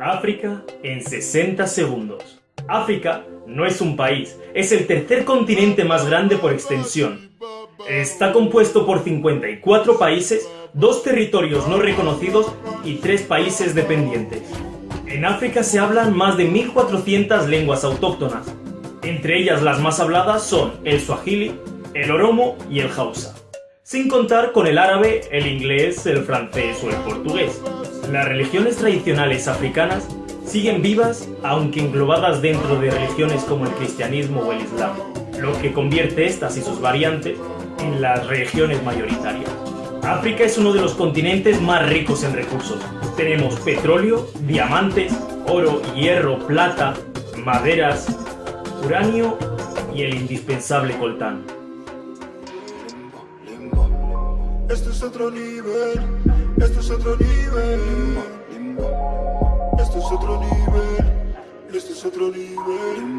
África en 60 segundos. África no es un país, es el tercer continente más grande por extensión. Está compuesto por 54 países, dos territorios no reconocidos y tres países dependientes. En África se hablan más de 1400 lenguas autóctonas. Entre ellas las más habladas son el swahili, el oromo y el hausa. Sin contar con el árabe, el inglés, el francés o el portugués. Las religiones tradicionales africanas siguen vivas, aunque englobadas dentro de religiones como el cristianismo o el islam, lo que convierte estas y sus variantes en las religiones mayoritarias. África es uno de los continentes más ricos en recursos. Tenemos petróleo, diamantes, oro, hierro, plata, maderas, uranio y el indispensable coltán. Esto es otro nivel, esto es otro nivel. Esto es otro nivel, esto es otro nivel.